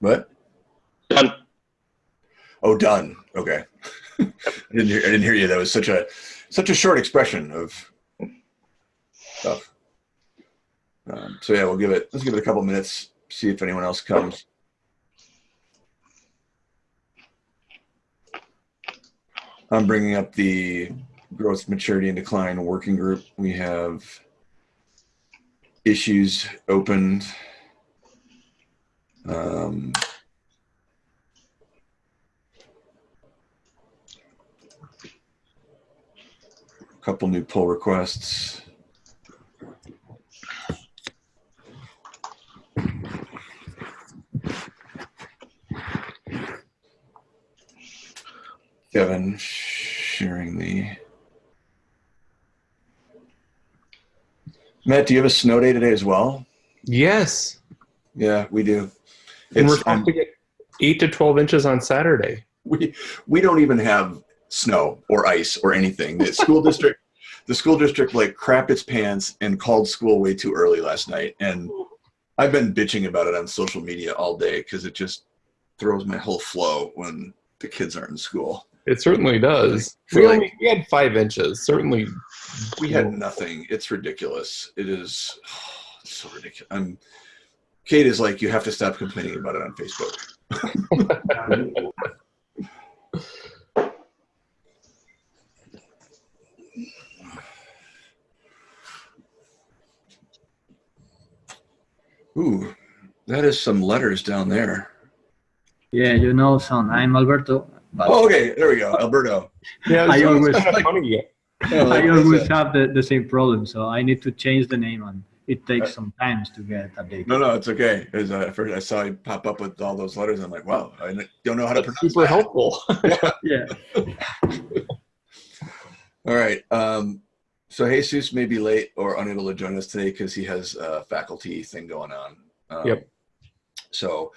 What? Done. Oh, done. Okay. I didn't hear. I didn't hear you. That was such a such a short expression of stuff. Um, so yeah, we'll give it. Let's give it a couple minutes. See if anyone else comes. I'm bringing up the growth, maturity, and decline working group. We have issues opened. Um, a couple new pull requests. Kevin sharing the. Matt, do you have a snow day today as well? Yes. Yeah, we do. And we're It's, um, supposed to get eight to 12 inches on Saturday. we we don't even have snow or ice or anything. The school district, the school district, like crapped its pants and called school way too early last night. And I've been bitching about it on social media all day because it just throws my whole flow when the kids aren't in school. It certainly does. Feel We, like- we had five inches. Certainly. We had nothing. It's ridiculous. It is it's so ridiculous. I'm. Kate is like, you have to stop complaining about it on Facebook. Ooh, that is some letters down there. Yeah, you know, son, I'm Alberto. But Oh, okay, there we go, Alberto. Yeah, I so it's always- kinda. I always have the, the same problem, so I need to change the name, and it takes some time to get a updated. No, no, it's okay. As uh, first I saw you pop up with all those letters, I'm like, wow, I don't know how to That's pronounce super that. helpful. Yeah. All right. Um, so Jesus may be late or unable to join us today because he has a faculty thing going on. Um, Yep. So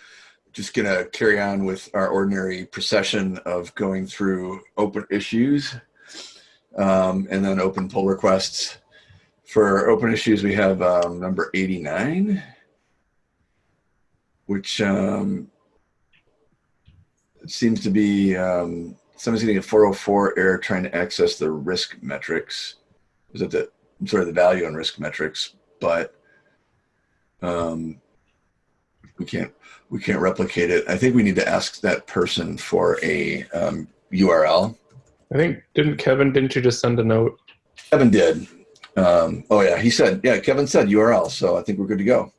just going to carry on with our ordinary procession of going through open issues um, and then open pull requests. For open issues, we have um, number 89, which um, seems to be um, someone's getting a 404 error trying to access the risk metrics. Is it the sort of the value on risk metrics? But um, we can't we can't replicate it. I think we need to ask that person for a um, URL. I think, didn't Kevin, didn't you just send a note? Kevin did. Um, oh yeah, he said yeah. Kevin said URL, so I think we're good to go.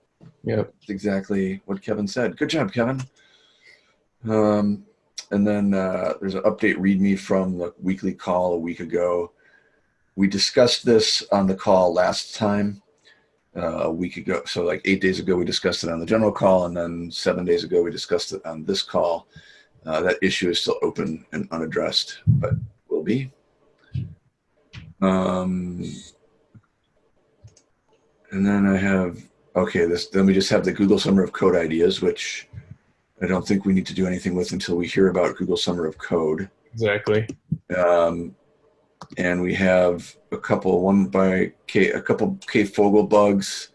Yep. That's exactly what Kevin said. Good job, Kevin. Um, and then uh, there's an update README from the weekly call a week ago. We discussed this on the call last time, uh, a week ago. So like eight days ago, we discussed it on the general call, and then seven days ago, we discussed it on this call. Uh, that issue is still open and unaddressed, but will be. Um, and then I have okay. This then we just have the Google Summer of Code ideas, which I don't think we need to do anything with until we hear about Google Summer of Code. Exactly. Um, and we have a couple, one by K, a couple K Fogel bugs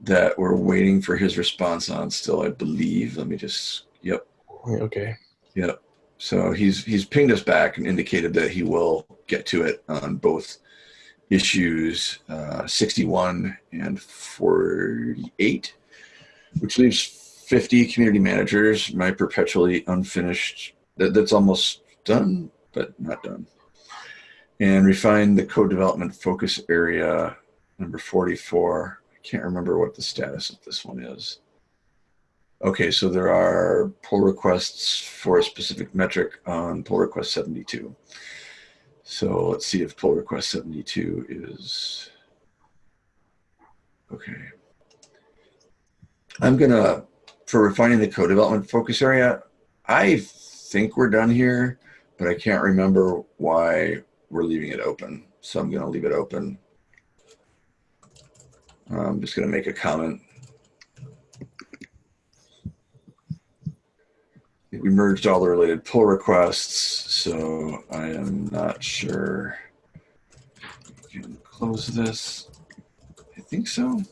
that we're waiting for his response on still, I believe. Let me just, yep, Okay. yep. So he's he's pinged us back and indicated that he will get to it on both issues uh, 61 and 48, which leaves 50 community managers. My perpetually unfinished that, that's almost done, but not done. And refine the code development focus area number 44. I can't remember what the status of this one is. Okay, so there are pull requests for a specific metric on pull request 72. So let's see if pull request 72 is, okay. I'm gonna, for refining the code development focus area, I think we're done here, but I can't remember why we're leaving it open. So I'm gonna leave it open. I'm just gonna make a comment. We merged all the related pull requests, so I am not sure. Can close this. I think so.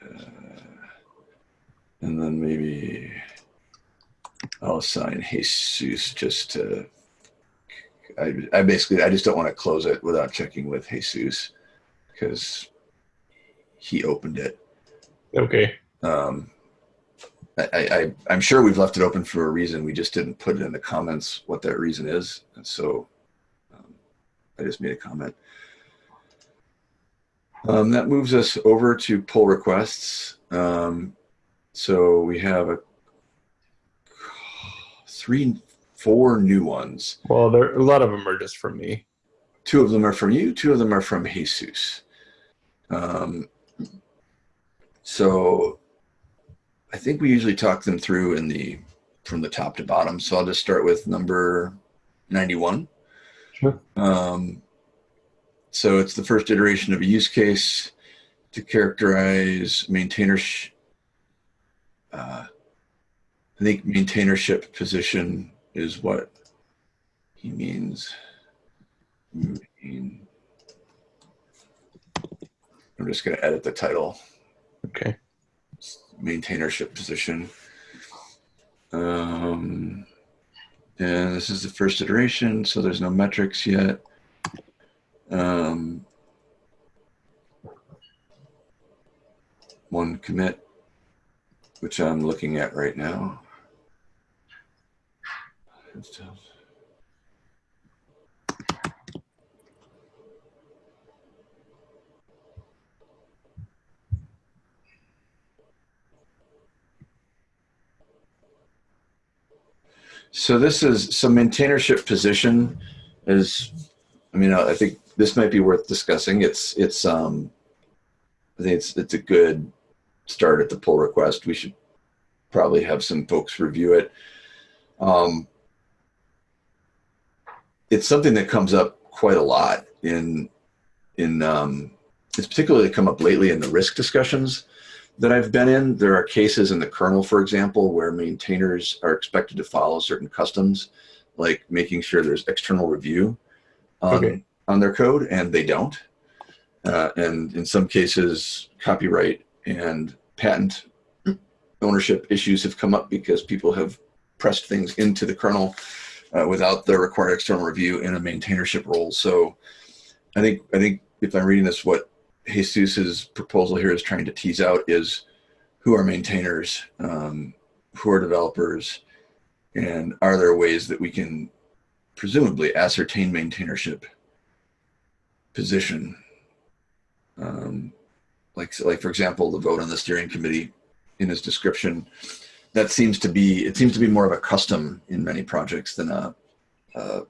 Uh, and then maybe I'll assign Jesus just to. I, I basically I just don't want to close it without checking with Jesus because he opened it. Okay. Um, I, I, I'm sure we've left it open for a reason. We just didn't put it in the comments what that reason is. And so um, I just made a comment. Um, that moves us over to pull requests. Um, so we have a three, four new ones. Well, there a lot of them are just from me. Two of them are from you. Two of them are from Jesus. Um, so I think we usually talk them through in the from the top to bottom. So I'll just start with number 91. Sure. Um, so it's the first iteration of a use case to characterize maintainer. Sh- uh, I think maintainership position is what he means. I'm just going to edit the title Okay. maintainership position. Um, and this is the first iteration, so there's no metrics yet. Um, one commit, which I'm looking at right now. So this is some maintainership position is, I mean, I think this might be worth discussing. It's, it's, um, I think it's, it's a good start at the pull request. We should probably have some folks review it. Um, it's something that comes up quite a lot in, in, um, it's particularly come up lately in the risk discussions that I've been in, there are cases in the kernel, for example, where maintainers are expected to follow certain customs, like making sure there's external review on, Okay. on their code, and they don't. Uh, and in some cases, copyright and patent ownership issues have come up because people have pressed things into the kernel uh, without the required external review in a maintainership role. So I think I think if I'm reading this, what Jesus's proposal here is trying to tease out is who are maintainers, um, who are developers, and are there ways that we can presumably ascertain maintainership position? Um, like, like for example, the vote on the steering committee in his description, that seems to be, it seems to be more of a custom in many projects than a, a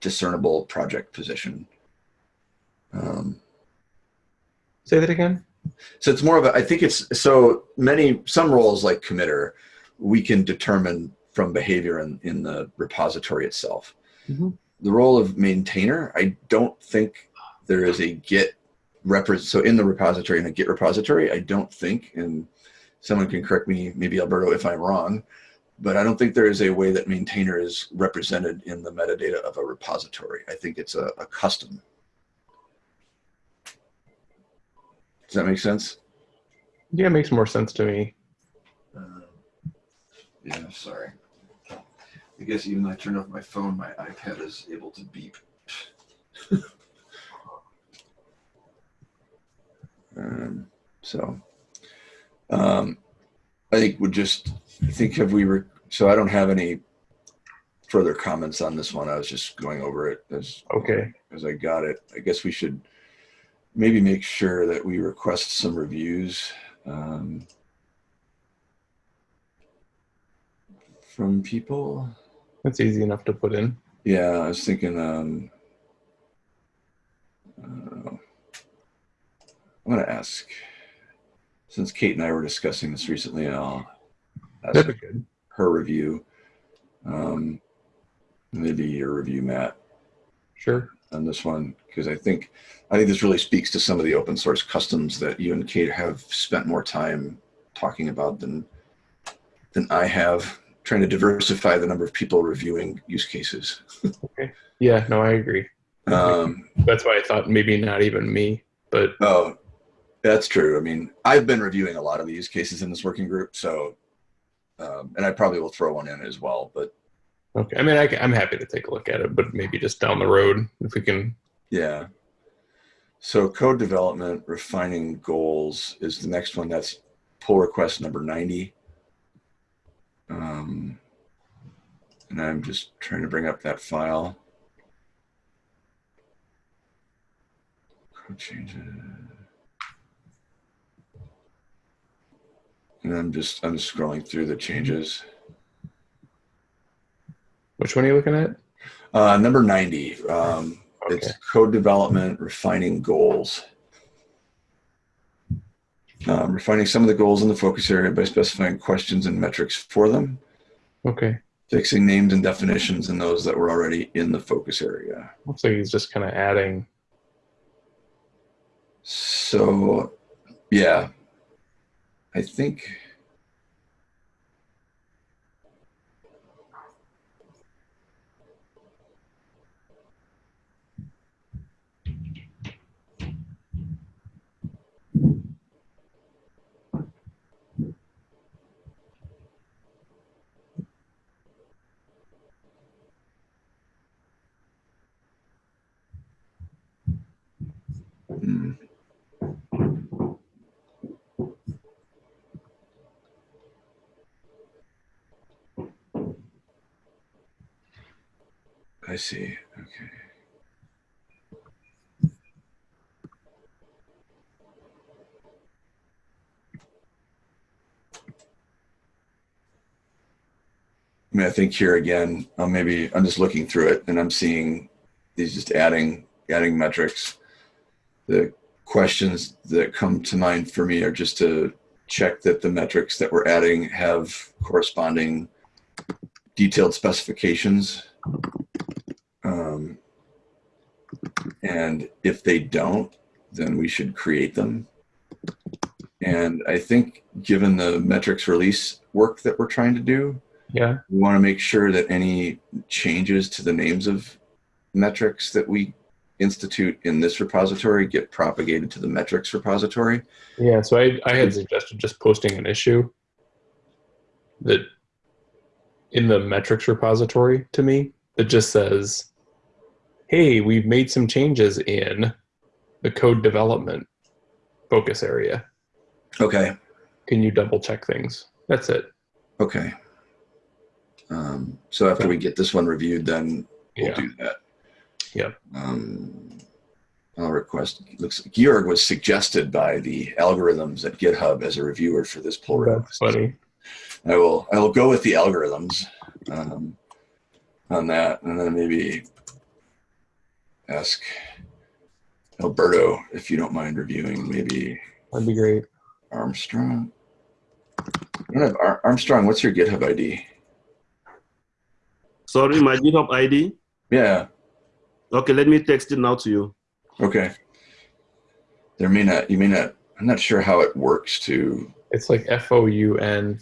discernible project position. Um, Say that again. so it's more of a, I think it's, so many, some roles like committer, we can determine from behavior in, in the repository itself. Mhm. The role of maintainer, I don't think there is a Git represent. So in the repository, in a Git repository, I don't think, and someone can correct me, maybe Alberto, if I'm wrong, but I don't think there is a way that maintainer is represented in the metadata of a repository. I think it's a, a custom. Does that make sense? Yeah, it makes more sense to me. Uh, yeah, sorry. I guess even though I turned off my phone, my iPad is able to beep. um, so, um, I think we just I think have we re- so I don't have any further comments on this one. I was just going over it as Okay. as I got it. I guess we should maybe make sure that we request some reviews um, from people. That's easy enough to put in. Yeah, I was thinking. Um, uh, I'm going to ask, since Kate and I were discussing this recently, I'll ask That'd be good. her review. Um, maybe your review, Matt. Sure. On this one because I think I think this really speaks to some of the open source customs that you and Kate have spent more time talking about than than I have trying to diversify the number of people reviewing use cases. okay. Yeah, no, I agree. Um, That's why I thought maybe not even me, but oh, That's true. I mean, I've been reviewing a lot of the use cases in this working group, so um, and I probably will throw one in as well. But Okay. I mean, I, am happy to take a look at it, but maybe just down the road if we can. yeah. So code development, refining goals is the next one. That's pull request number 90. Um, and I'm just trying to bring up that file. Code changes. And I'm just I'm scrolling through the changes. Which one are you looking at? Uh, number 90. Um, Okay. It's code development, refining goals. Um, refining some of the goals in the focus area by specifying questions and metrics for them. Okay. Fixing names and definitions in those that were already in the focus area. Looks like he's just kind of adding. So, yeah, I think. I see. Okay. I mean, I think here again, uh, maybe I'm just looking through it and I'm seeing these just adding adding metrics. The questions that come to mind for me are just to check that the metrics that we're adding have corresponding detailed specifications. Um, and if they don't, then we should create them. And I think given the metrics release work that we're trying to do, Yeah. we want to make sure that any changes to the names of metrics that we institute in this repository get propagated to the metrics repository. Yeah. So I, I had suggested just posting an issue that in the metrics repository to me that just says, hey, we've made some changes in the code development focus area. Okay. Can you double check things? That's it. Okay. Um, so after we get this one reviewed, then we'll Yeah. do that. Yep. Um, I'll request. Looks Georg was suggested by the algorithms at GitHub as a reviewer for this pull That's request. funny. I will. I will go with the algorithms um, on that, and then maybe ask Alberto if you don't mind reviewing. Maybe That'd be great. Armstrong. I don't have Ar- Armstrong. What's your GitHub ID? Sorry, my GitHub ID. Yeah. Okay, let me text it now to you. Okay. There may not. You may not. I'm not sure how it works to. It's like F O U N.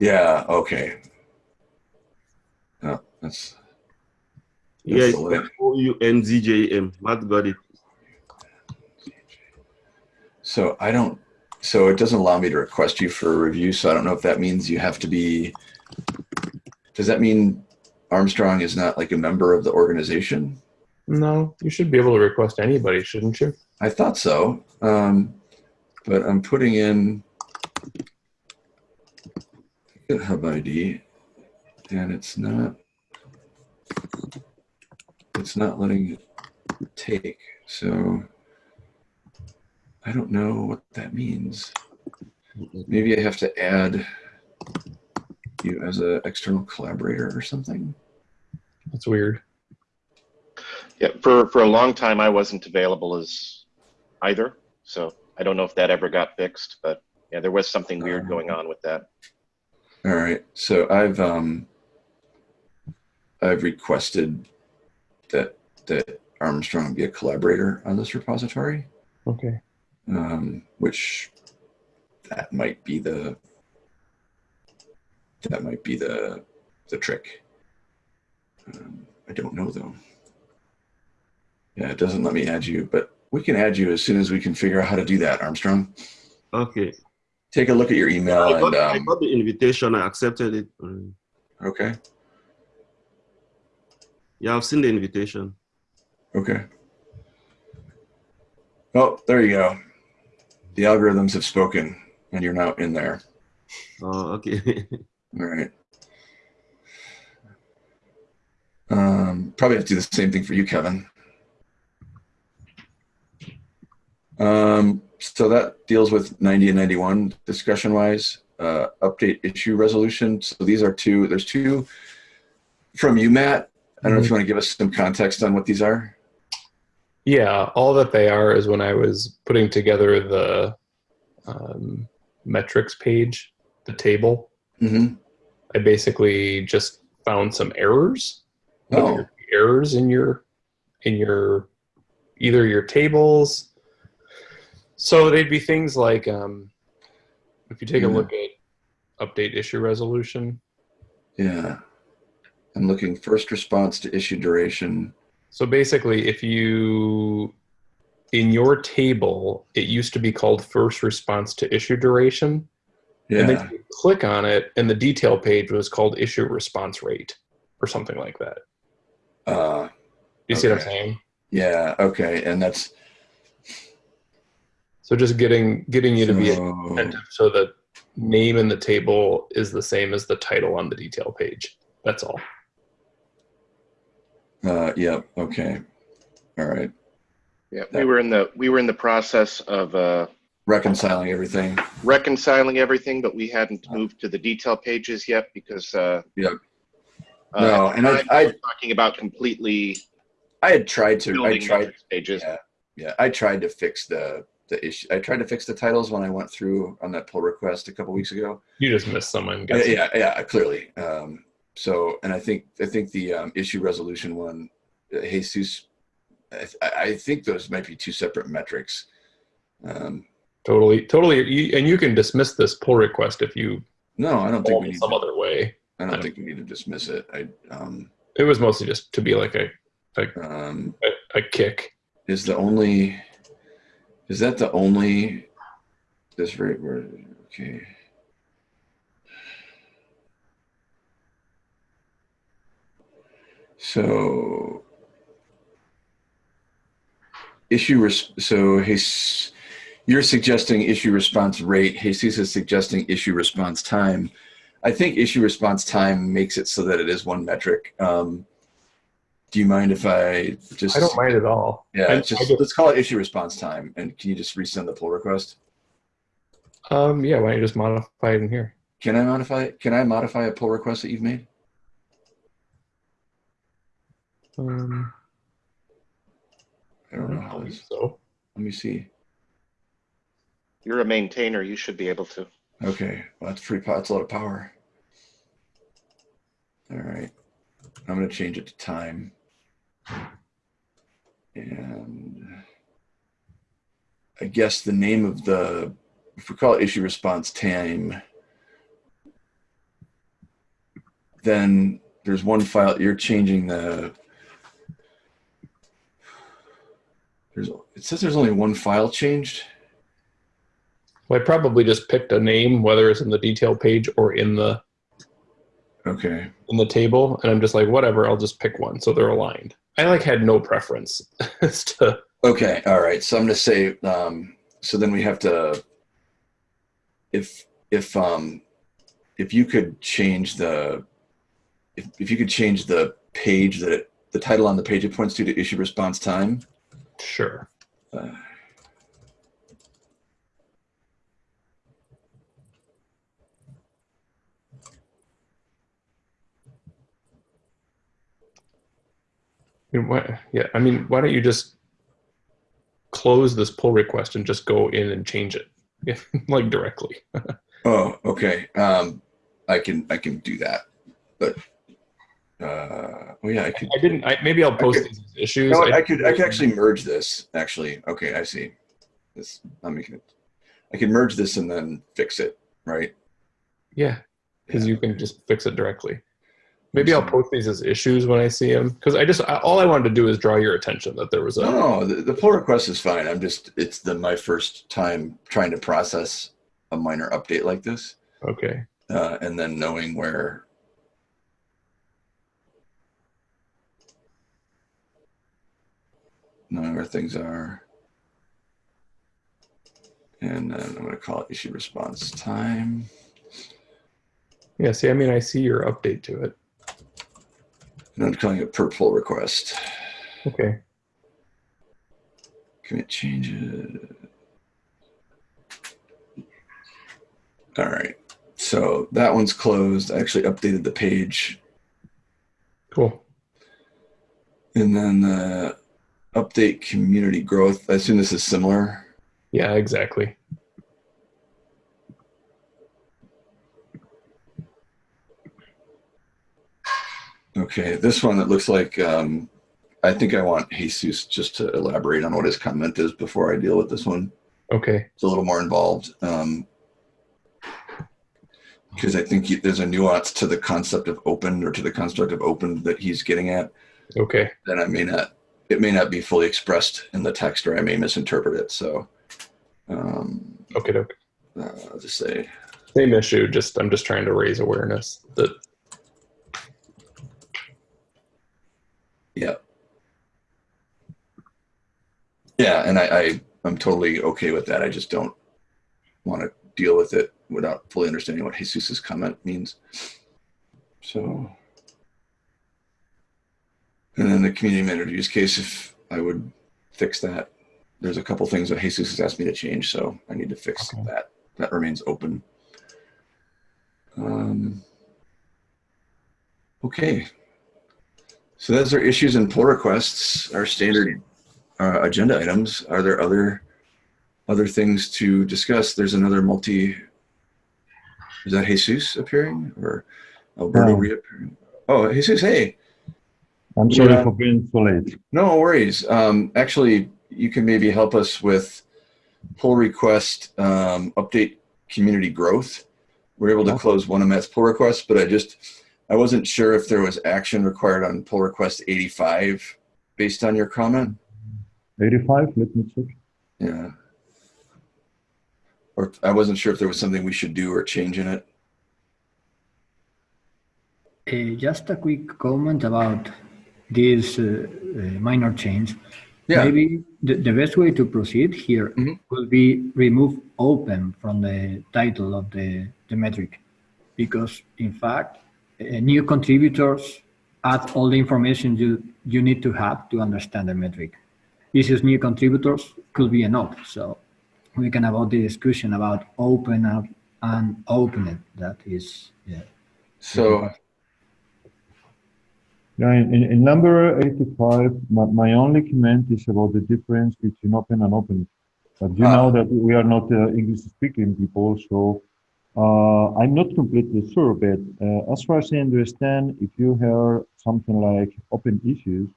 Yeah. Okay. Oh, no, that's. Yeah, That's it's the link. O U N Z J M. Matt got it. So I don't. So it doesn't allow me to request you for a review. So I don't know if that means you have to be. Does that mean Armstrong is not like a member of the organization? No, you should be able to request anybody, shouldn't you? I thought so. Um, but I'm putting in GitHub ID and it's not, it's not letting it take. So I don't know what that means. Maybe I have to add you as an external collaborator or something. That's weird. Yeah, for, for a long time, I wasn't available as either. So I don't know if that ever got fixed, but yeah, there was something weird going on with that. All right. So I've um I've requested that that Armstrong be a collaborator on this repository, Okay. um, which that might be the that might be the the trick. Um, I don't know though. Yeah, it doesn't let me add you, but we can add you as soon as we can figure out how to do that, Armstrong. Okay. Take a look at your email I, and got, I um, got the invitation. I accepted it. Okay, Yeah, I've seen the invitation. okay. Oh, there you go. The algorithms have spoken, and you're now in there. Oh, okay. All right. Um, probably have to do the same thing for you, Kevin. Um, so that deals with 90 and 91 discussion wise. Uh, update issue resolution. So these are two, there's two from you, Matt. I don't know if you want to give us some context on what these are. Yeah, all that they are is when I was putting together the um, metrics page, the table, Mm-hmm. I basically just found some errors. Oh, Errors in your in your either your tables. So they'd be things like um, if you take a Mhm. look at update issue resolution. yeah. I'm looking first response to issue duration. So basically, if you in your table, it used to be called first response to issue duration. And then you click on it, and the detail page was called issue response rate or something like that. Uh, You see what I'm saying? yeah. Okay. And that's So just getting getting you to be so- attentive so the name in the table is the same as the title on the detail page. That's all. Uh, yep. Okay. All right. Yeah, we were in the we were in the process of uh, Reconciling everything. reconciling everything, but we hadn't moved to the detail pages yet because. Uh, Yep. uh, No, and I- I'm I- talking about completely I had tried to. I tried. metrics pages. Yeah. Yeah. I tried to fix the the issue. I tried to fix the titles when I went through on that pull request a couple weeks ago. You just missed someone. Yeah. Yeah. yeah clearly. Um, so, and I think I think the um, issue resolution one, uh, Jesus. I, I think those might be two separate metrics. Um, Totally, totally. You, and you can dismiss this pull request if you no, I don't think we need. some other way. I don't think we need to dismiss it. I um, It was mostly just to be like a um, a, a kick. is the only is that the only this rate word okay. So issue res- so his you're suggesting issue response rate jesus is suggesting issue response time. I think issue response time makes it so that it is one metric um, do you mind if i just I don't mind at all. yeah, I- just I get- let's call it issue response time. And can you just resend the pull request? Um, yeah, why don't you just modify it in here? Can I modify Can I modify a pull request that you've made? Um, I I don't know don't how believe this. so. Let me see. You're a maintainer. You should be able to. Okay, well, that's pretty. po- That's a lot of power. All right, I'm gonna change it to time. And I guess the name of the, if we call it issue response time, then there's one file, you're changing the, there's, it says there's only one file changed. Well, I probably just picked a name, whether it's in the detail page or in the Okay, in the table, and I'm just like, whatever, I'll just pick one, so they're aligned. I like had no preference as to okay, all right. So I'm gonna say, um, so then we have to, if, if, um, if you could change the, if, if you could change the page that it, the title on the page it points to to issue response time. sure. Uh, mean, why, yeah, I mean, why don't you just close this pull request and just go in and change it, like directly? Oh, okay. Um, I can, I can do that, but, uh, well, yeah, I could. I didn't. I, maybe I'll post Okay. these issues. know what, I could I could actually merge this. Actually, okay, I see. This I'm making it. I can merge this and then fix it, right? yeah, because you can just fix it directly. Maybe I'll post these as issues when I see them because I just I, all I wanted to do is draw your attention that there was a No, the, the pull request is fine. I'm just, it's the, my first time trying to process a minor update like this. okay. Uh, and then knowing where knowing where things are. And then I'm going to call it issue response time. Yeah. See, I mean, I see your update to it. And I'm calling it per pull request. Okay. Commit changes. All right. So that one's closed. I actually updated the page. Cool. And then the update community growth. I assume this is similar. Yeah. Exactly. Okay. This one, it looks like, um, I think I want Jesus just to elaborate on what his comment is before I deal with this one. Okay. It's a little more involved. Um, because I think he, there's a nuance to the concept of open or to the construct of open that he's getting at. Okay. then I may not, it may not be fully expressed in the text or I may misinterpret it. So um, Okay. Okay. uh, I'll just say, Same issue. Just I'm just trying to raise awareness that yeah. Yeah, and I, I, I'm totally okay with that. I just don't want to deal with it without fully understanding what Jesus's comment means. So, and then the community manager use case, if I would fix that, there's a couple things that Jesus has asked me to change, so I need to fix Okay. that. That remains open. Um, okay. So those are issues and pull requests, our standard uh, agenda items. Are there other other things to discuss? There's another multi. Is that Jesus appearing or Alberto No. reappearing? Oh, Jesus, hey. I'm sorry Yeah. for being so late. No worries. Um, actually, you can maybe help us with pull request um, update community growth. We're able to close one of Matt's pull requests, but I just I wasn't sure if there was action required on pull request 85 based on your comment. 85, let me check. Yeah. Or I wasn't sure if there was something we should do or change in it. Uh, just a quick comment about this uh, uh, minor change. Yeah. Maybe the, the best way to proceed here Mhm. will be remove open from the title of the, the metric. Because in fact, new contributors add all the information you, you need to have to understand the metric. This is new contributors could be enough. So we can avoid the discussion about open up and open it. That is, yeah. So Yeah, in, in, in number 85, my, my only comment is about the difference between open and open. But you Ah. know that we are not uh, English speaking people, so uh, I'm not completely sure, but uh, as far as I understand, if you hear something like open issues,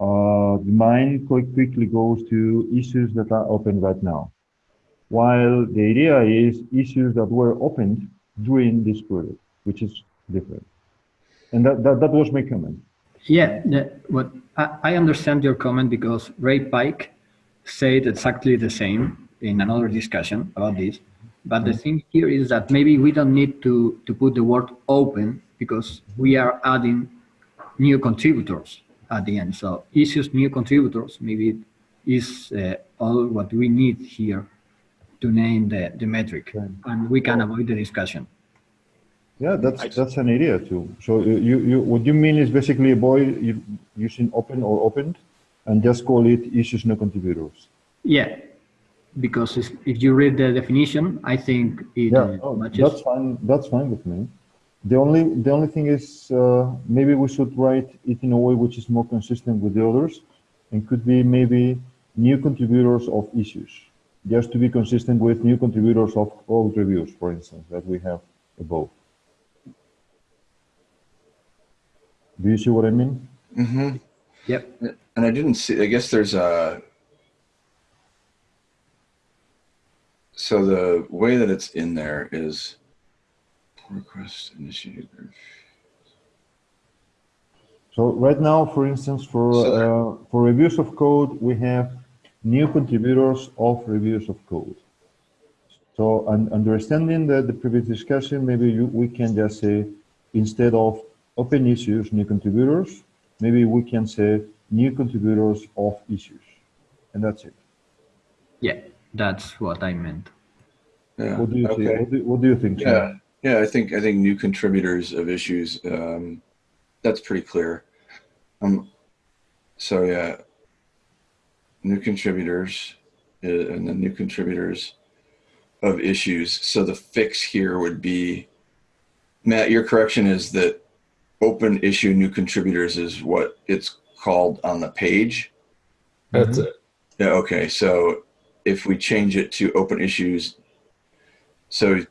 uh, the mind quite quickly goes to issues that are open right now. While the idea is issues that were opened during this period, which is different. And that, that, that was my comment. Yeah, the, what I, I understand your comment because Ray Paik said exactly the same in another discussion about this. But the thing here is that maybe we don't need to, to put the word open because we are adding new contributors at the end. So issues new contributors maybe is uh, all what we need here to name the, the metric Right. and we can avoid the discussion. Yeah, that's that's an idea too. So you, you, you what you mean is basically avoid you, using open or opened, and just call it issues no contributors. Yeah, because if, if you read the definition, I think it Yeah, uh, oh, matches. that's fine. That's fine with me. The only the only thing is uh, maybe we should write it in a way which is more consistent with the others, and could be maybe new contributors of issues, just to be consistent with new contributors of old reviews, for instance, that we have above. Do you see what I mean? Mm-hmm. Yep. and I didn't see, I guess there's a, so the way that it's in there is request initiated. So right now, for instance, for So- uh, for reviews of code, we have new contributors of reviews of code. So un- understanding the, the previous discussion, maybe you, we can just say instead of open issues, new contributors, maybe we can say new contributors of issues, and that's it. Yeah, that's what I meant. Yeah. What do you okay. think? What do, what do you think? Sam? Yeah, yeah. I think I think new contributors of issues. Um, that's pretty clear. Um, so yeah, new contributors uh, and then new contributors of issues. So the fix here would be, Matt. Your correction is that open issue new contributors is what it's called on the page. That's it. Yeah. Okay. So if we change it to open issues, so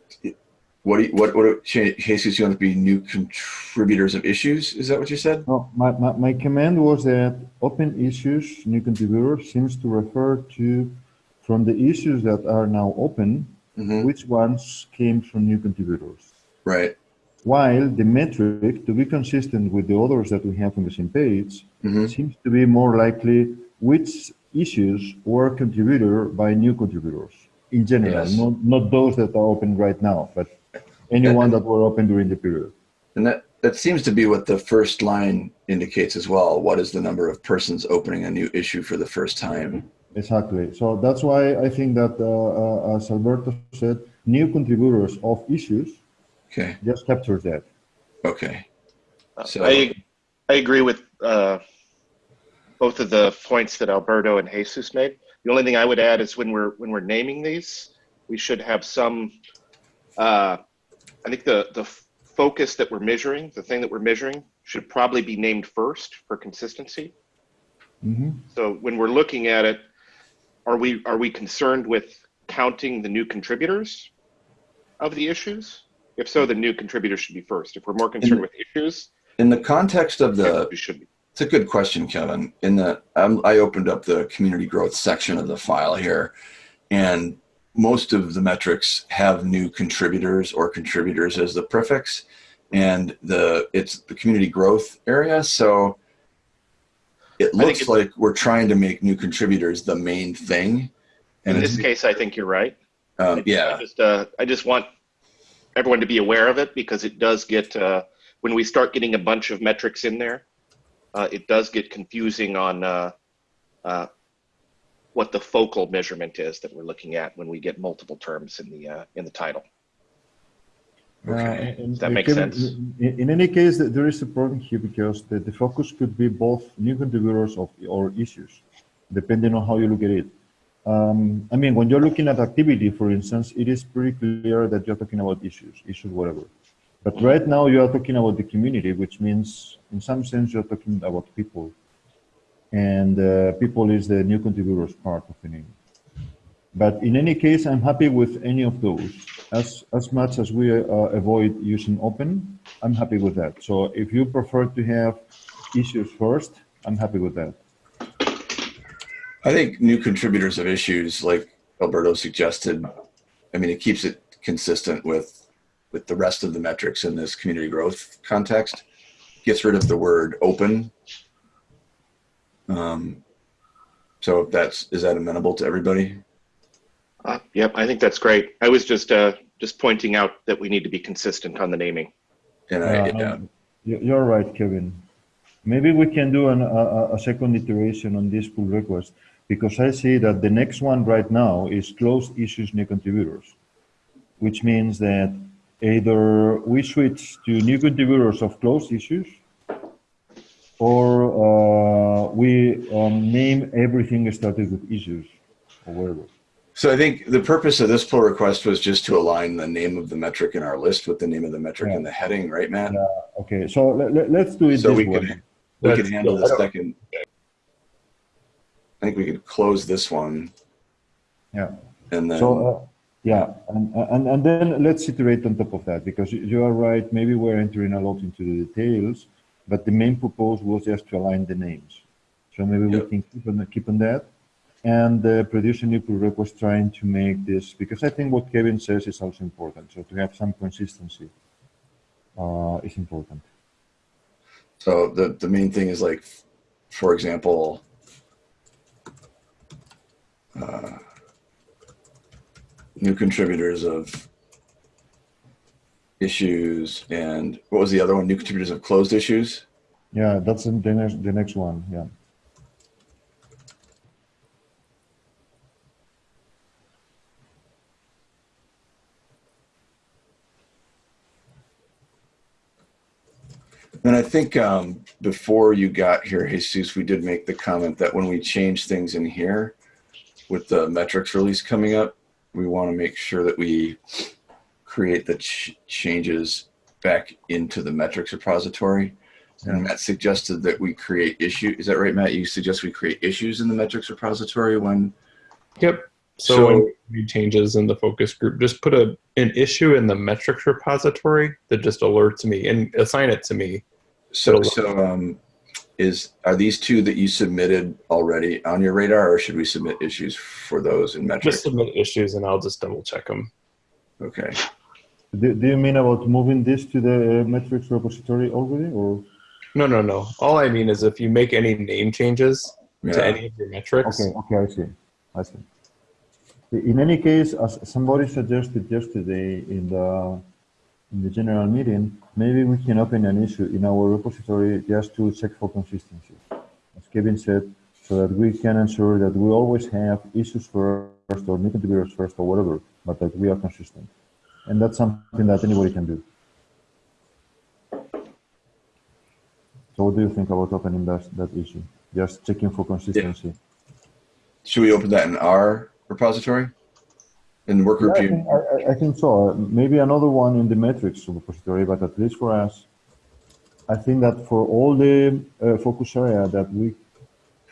what do you, what what Jesus you want to be new contributors of issues? Is that what you said? No, my, my, my command was that open issues, new contributors seems to refer to from the issues that are now open, hmm which ones came from new contributors. Right. While the metric, to be consistent with the others that we have on the same page, hmm seems to be more likely which issues were contributed by new contributors in general, Yes. not, not those that are open right now, but anyone that were open during the period. And that that seems to be what the first line indicates as well. What is the number of persons opening a new issue for the first time? Exactly. So that's why I think that, uh, uh, as Alberto said, new contributors of issues Okay. just captures that. Okay. So- I, I agree with uh, both of the points that Alberto and Jesus made. The only thing I would add is when we're when we're naming these, we should have some. Uh, I think the the focus that we're measuring, the thing that we're measuring, should probably be named first for consistency. hmm So when we're looking at it, are we are we concerned with counting the new contributors of the issues? If so, the new contributors should be first. If we're more concerned with issues, In the context of the should be. It's a good question, Kevin. In the um, I opened up the community growth section of the file here, and most of the metrics have new contributors or contributors as the prefix, and the it's the community growth area. So it looks like we're trying to make new contributors the main thing. And In this case, I think you're right. um, I yeah, just, uh, I just want everyone to be aware of it because it does get, uh, when we start getting a bunch of metrics in there, uh, it does get confusing on uh, uh, what the focal measurement is that we're looking at when we get multiple terms in the uh, in the title. Okay. Uh, and- Does that and make Kevin, sense? In, in any case, there is a problem here because the, the focus could be both new contributors of or issues, depending on how you look at it. Um, I mean, when you're looking at activity, for instance, it is pretty clear that you're talking about issues, issues, whatever. But right now you are talking about the community, which means in some sense you're talking about people. And uh, people is the new contributors part of the name. But in any case, I'm happy with any of those. As, as much as we uh, avoid using open, I'm happy with that. So if you prefer to have issues first, I'm happy with that. I think new contributors of issues, like Alberto suggested, I mean, it keeps it consistent with with the rest of the metrics in this community growth context. Gets rid of the word open. Um, so that's is that amenable to everybody? Uh, yep, I think that's great. I was just uh, just pointing out that we need to be consistent on the naming. And I, yeah, um, you- You're right, Kevin. Maybe we can do an, a, a- a second iteration on this pull request because I see that the next one right now is closed issues new contributors, which means that either we switch to new contributors of closed issues or uh, we um, name everything started with issues or whatever. So I think the purpose of this pull request was just to align the name of the metric in our list with the name of the metric in the heading, right, Matt? Okay, so let, let, let's do it So this we way. could we could That's- handle the I second. I think we could close this one Yeah. and then So, uh, yeah, and, and, and then let's iterate on top of that, because you- are right, maybe we're entering a lot into the details, but the main purpose was just to align the names. So maybe we can keep on, keep on that. And uh, produce a new pull request trying to make this, because I think what Kevin says is also important. So to have some consistency uh, is important. So the, the main thing is like, for example, uh, new contributors of issues and what was the other one? New contributors of closed issues? Yeah, that's the next, the next one, yeah. And I think um, before you got here, Jesus, we did make the comment that when we change things in here with the metrics release coming up, we want to make sure that we create the ch changes back into the metrics repository. And Matt suggested that we create issue. Is that right, Matt? You suggest we create issues in the metrics repository when Yep. So, So- when you changes in the focus group, just put a an issue in the metrics repository that just alerts me and assign it to me. So, so um, is are these two that you submitted already on your radar, or should we submit issues for those in metrics? Just submit issues and I'll just double check them. Okay. Do, do you mean about moving this to the uh, metrics repository already, or? No, no, no. All I mean is if you make any name changes to any of your metrics, Okay, okay, I see, I see. In any case, as somebody suggested yesterday in the, in the general meeting, maybe we can open an issue in our repository just to check for consistency. As Kevin said, so that we can ensure that we always have issues first or new contributors first or whatever, but that we are consistent. And that's something that anybody can do. So what do you think about opening that, that issue? Just checking for consistency. Should we open that in our repository? In the work group? Yeah, I, think, I, I- think so. Maybe another one in the metrics repository, but at least for us, I think that for all the uh, focus area that we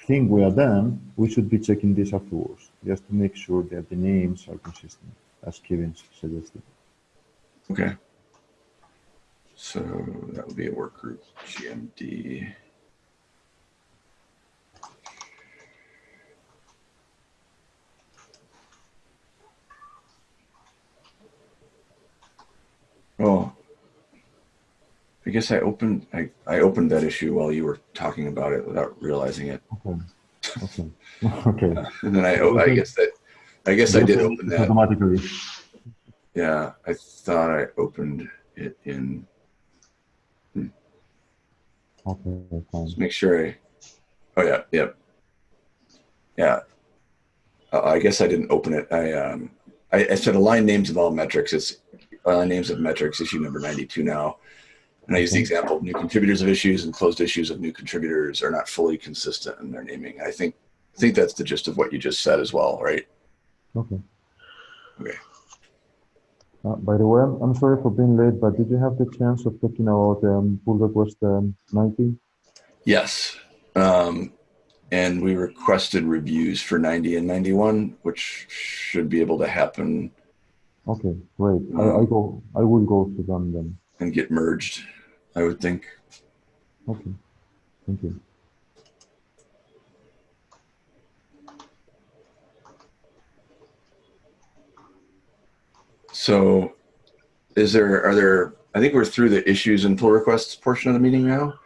think we are done, we should be checking this afterwards, just to make sure that the names are consistent, as Kevin suggested. Okay. So that would be a work group, GMD. Oh, I guess I opened, I, I opened that issue while you were talking about it without realizing it. Okay. Okay. okay. And then I, I guess that, I guess I did open that. automatically. Yeah, I thought I opened it in, Okay, fine. let's make sure I, oh yeah, yep. Yeah. Uh, I guess I didn't open it. I, um, I, I said align names of all metrics. It's align names of metrics, issue number 92 now. And I use the example of new contributors of issues and closed issues of new contributors are not fully consistent in their naming. I think, I think that's the gist of what you just said as well, right? Okay. Okay. Uh, by the way, I'm, I'm sorry for being late, but did you have the chance of talking about um, pull request um, 90? Yes. Um, and we requested reviews for 90 and 91, which should be able to happen Okay, great. I, I go. I will go to them then. and get merged, I would think. Okay, thank you. So is there, are there, I think we're through the issues and pull requests portion of the meeting now.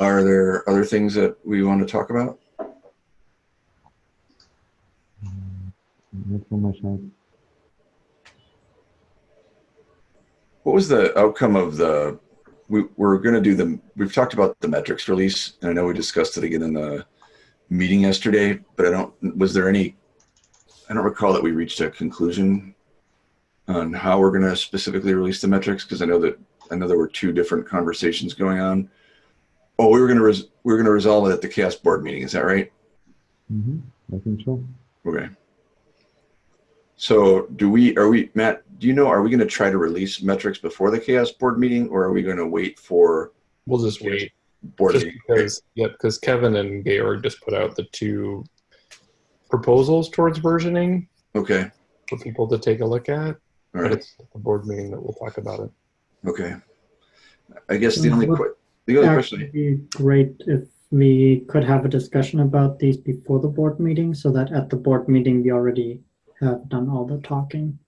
Are there other things that we want to talk about? Mm, not from my side. What was the outcome of the, we, we're going to do the, we've talked about the metrics release and I know we discussed it again in the meeting yesterday, but I don't, was there any, I don't recall that we reached a conclusion on how we're going to specifically release the metrics because I know that, I know there were two different conversations going on. Oh, we were going to, res, we were going to resolve it at the CHAOSS board meeting. Is that right? Mm -hmm. I think so. Okay. So do we, are we, Matt, do you know, are we going to try to release metrics before the CHAOSS board meeting or are we going to wait for we'll just wait. board Just meeting? because, yep, because Kevin and Georg just put out the two proposals towards versioning Okay. for people to take a look at. All But right. it's the board meeting that we'll talk about it. Okay. I guess the only, Would the only Actually, question, be great if we could have a discussion about these before the board meeting, so that at the board meeting, we already have done all the talking.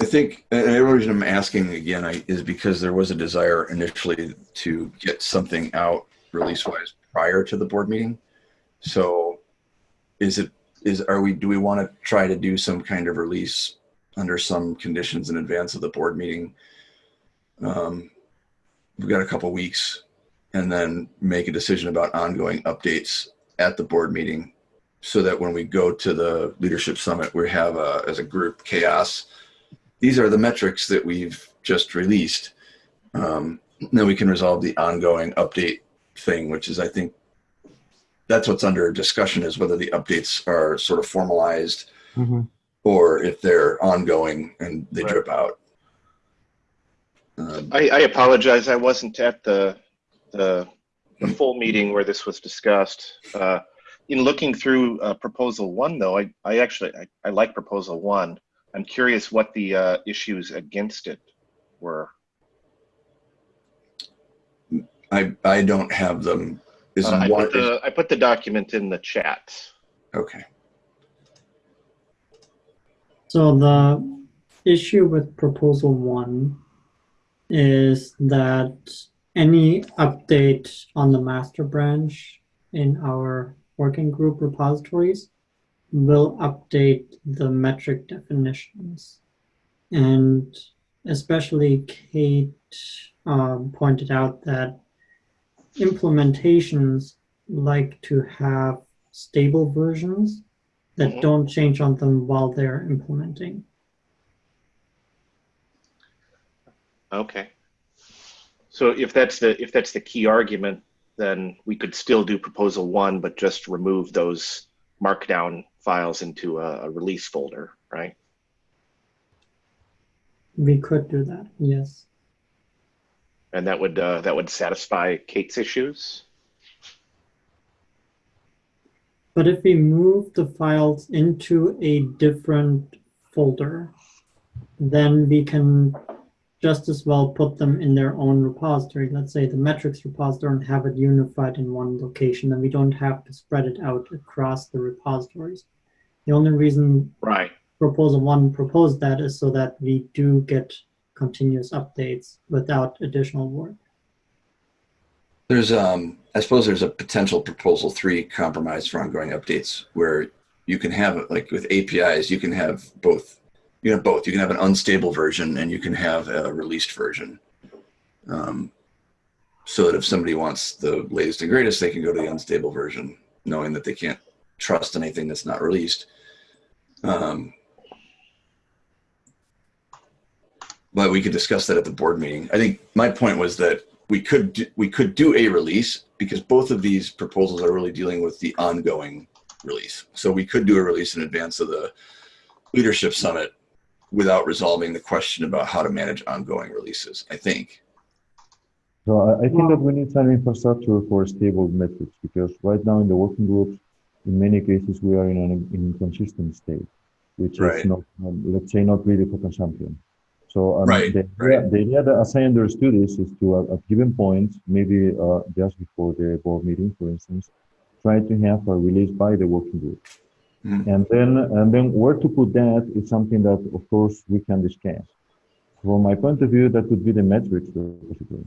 I think, the reason I'm asking again I, is because there was a desire initially to get something out release wise prior to the board meeting. So is it, is, are we, do we want to try to do some kind of release under some conditions in advance of the board meeting? Um, we've got a couple weeks and then make a decision about ongoing updates at the board meeting so that when we go to the leadership summit, we have a, as a group CHAOSS. These are the metrics that we've just released. Um, then we can resolve the ongoing update thing, which is, I think, that's what's under discussion is whether the updates are sort of formalized or if they're ongoing and they Right. drip out. Um, I, I apologize. I wasn't at the, the, the full meeting where this was discussed. Uh, in looking through uh, proposal one, though, I, I actually I, I like proposal one. I'm curious what the uh, issues against it were. I, I don't have them. Is Uh, I one, put the I put the document in the chat. okay. So the issue with proposal one is that any update on the master branch in our working group repositories will update the metric definitions. And especially Kate um, pointed out that implementations like to have stable versions that Mhm. don't change on them while they're implementing. Okay. So if that's the if that's the key argument, then we could still do proposal one, but just remove those markdown files into a, a release folder, right? We could do that, yes. And that would uh, that would satisfy Kate's issues. But if we move the files into a different folder, then we can just as well put them in their own repository. Let's say the metrics repository and have it unified in one location, and we don't have to spread it out across the repositories. The only reason Right. proposal one proposed that is so that we do get continuous updates without additional work. There's, um, I suppose there's a potential proposal three compromise for ongoing updates where you can have, like with APIs, you can have both. You can have both. You can have an unstable version and you can have a released version. Um, so that if somebody wants the latest and greatest, they can go to the unstable version, knowing that they can't trust anything that's not released. Um, but we could discuss that at the board meeting. I think my point was that we could do, we could do a release because both of these proposals are really dealing with the ongoing release. So we could do a release in advance of the leadership summit without resolving the question about how to manage ongoing releases. I think. So I, I think that we need some infrastructure for stable metrics because right now in the working groups, in many cases we are in an inconsistent state, which Right. is not, um, let's say, not really for consumption. So um, Right, the, idea- right. the idea that, as I understood this, is to uh, at given points, maybe uh, just before the board meeting, for instance, try to have a release by the working group. Mhm. And then, and then where to put that is something that, of course, we can discuss. From my point of view, that would be the metrics repository,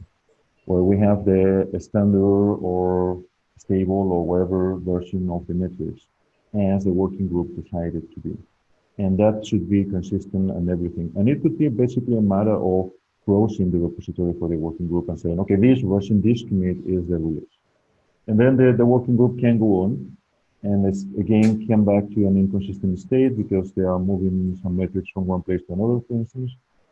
where we have the standard or stable or whatever version of the metrics as the working group decided to be. And that should be consistent and everything. And it could be basically a matter of browsing the repository for the working group and saying, okay, this version, this commit is the release. And then the, the working group can go on and it's again come back to an inconsistent state because they are moving some metrics from one place to another, for instance.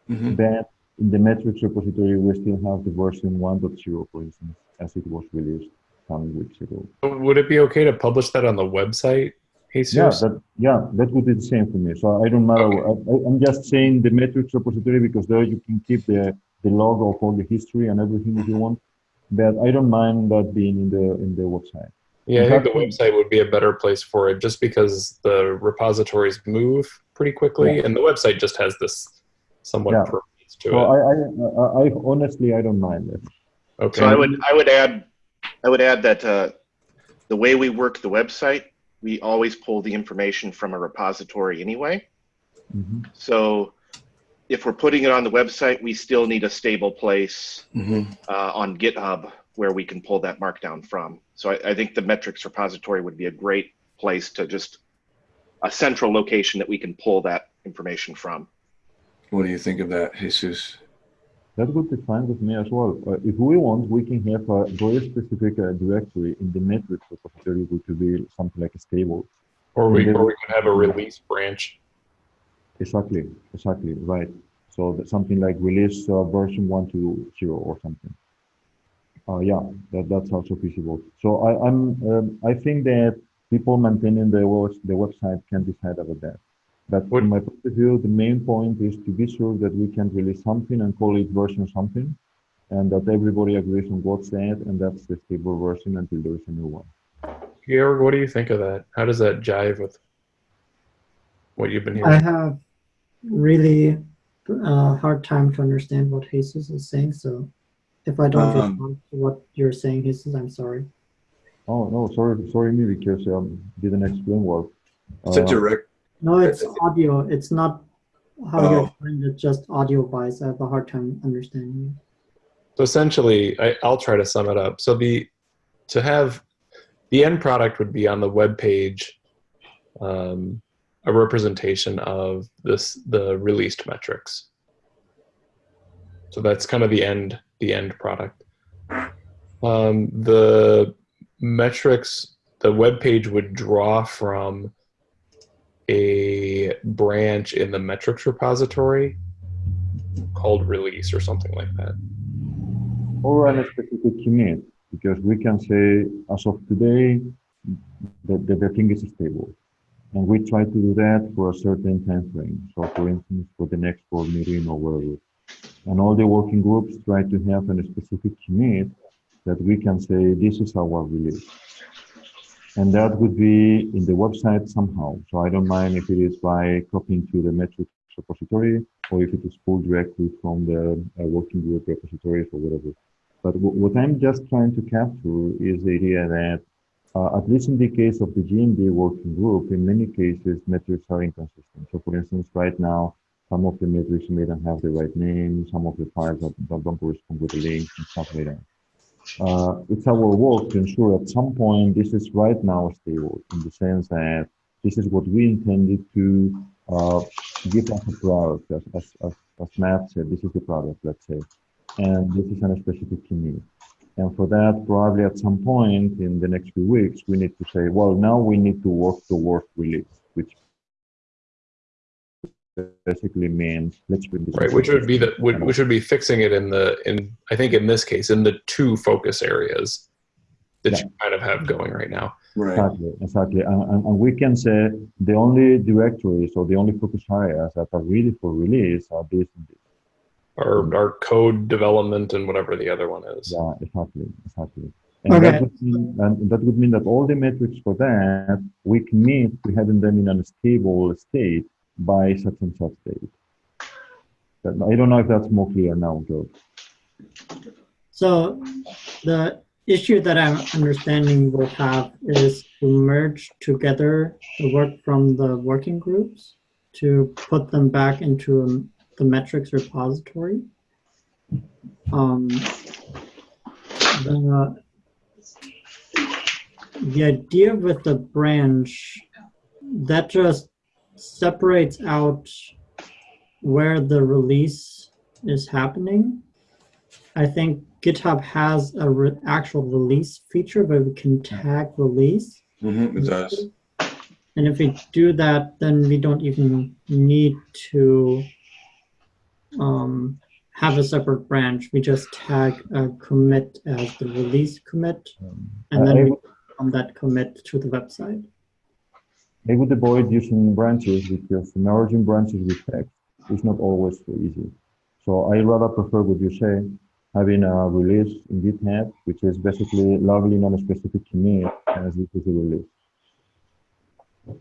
Mhm. That in the metrics repository, we still have the version 1.0, for instance, as it was released some weeks ago. Would it be okay to publish that on the website, Jesus? Yeah, that yeah, that would be the same for me. So I don't matter. I, I- I'm just saying the metrics repository because there you can keep the the log of all the history and everything if you want. But I don't mind that being in the in the website. Yeah, I think the website would be a better place for it just because the repositories move pretty quickly and the website just has this somewhat Yeah. permanence to So it. I, I, I, I honestly I don't mind it. Okay. So I would I would add I would add that uh, the way we work the website, we always pull the information from a repository anyway. Mhm. So if we're putting it on the website, we still need a stable place Mhm. uh, on GitHub where we can pull that markdown from. So I, I think the metrics repository would be a great place to just a central location that we can pull that information from. What do you think of that, Jesus? That would be fine with me as well. Uh, if we want, we can have a very specific uh, directory in the metrics repository, which would be something like a stable. Or we, or we could have a release branch. Exactly, exactly, right. So that something like release uh, version one to zero or something. Uh, yeah, that, that's also feasible. So I, I'm, um, I think that people maintaining the, web- the website can decide about that. But Would- from my point of view, the main point is to be sure that we can release something and call it version something, and that everybody agrees on what's that, and that's the stable version until there is a new one. Georg, what do you think of that? How does that jive with what you've been hearing? I have really uh, hard time to understand what Jesus is saying. So if I don't Um, respond to what you're saying, Jesus, I'm sorry. Oh no, sorry, sorry me because I um, didn't explain well. It's a Uh, direct. No, it's audio. It's not how you Oh. explained it, just audio wise. I have a hard time understanding you. So essentially, I, I'll try to sum it up. So the to have the end product would be on the web page, um, a representation of this the released metrics. So that's kind of the end the end product. Um, the metrics, the web page would draw from a branch in the metrics repository called release or something like that. or on a specific commit, because we can say as of today, that, the, the thing is stable. And we try to do that for a certain time frame. So for instance, for the next board meeting or whatever. And all the working groups try to have a specific commit that we can say, this is our release. And that would be in the website somehow. So I don't mind if it is by copying to the metrics repository or if it is pulled directly from the uh, working group repositories or whatever. But what I'm just trying to capture is the idea that, uh, at least in the case of the GMD working group, in many cases, metrics are inconsistent. So for instance, right now, some of the metrics may not have the right name, some of the files that, don't correspond with the links and stuff like that. Uh, it's our work to ensure at some point this is right now stable in the sense that this is what we intended to uh, give us a product, as, as, as, as Matt said, this is the product, let's say, and this is a specific need. And for that, probably at some point in the next few weeks, we need to say, well, now we need to work towards release, basically means let's bring this. right which would be the would, which would be fixing it in the in i think in this case in the two focus areas that Yeah. you kind of have going right now Right. Exactly, exactly. And, and, and we can say the only directories or the only focus areas that are ready for release are this and this. our our code development and whatever the other one is Yeah, exactly, exactly. And, Okay. that would mean, and that would mean that all the metrics for that, we commit to having them in a stable state by such and such date. That, I don't know if that's more clear now, Joe. So the issue that I'm understanding we'll have is to merge together the work from the working groups to put them back into the metrics repository. Um, the, the idea with the branch that just separates out where the release is happening. I think GitHub has a re- actual release feature where we can tag release. Mm -hmm, it does. And if we do that, then we don't even need to um, have a separate branch. We just tag a commit as the release commit, and then we would- from that commit to the website. I would avoid using branches because merging branches with text is not always so easy. So I rather prefer what you say, having a release in GitHub, which is basically lovely on a specific commit as this is a release.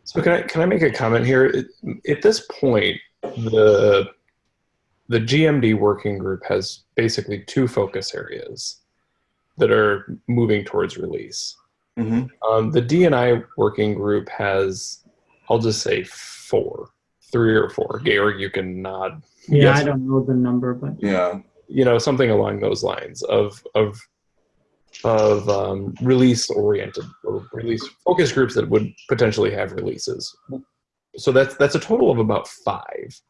so can i can i make a comment here at this point the the gmd working group has basically two focus areas that are moving towards release hmm Um, the DNI working group has, I'll just say four, three or four. Georg, you can nod. Yeah, Yes. I don't know the number, but Yeah. You know, something along those lines of of of um, release oriented or release focus groups that would potentially have releases. So that's that's a total of about five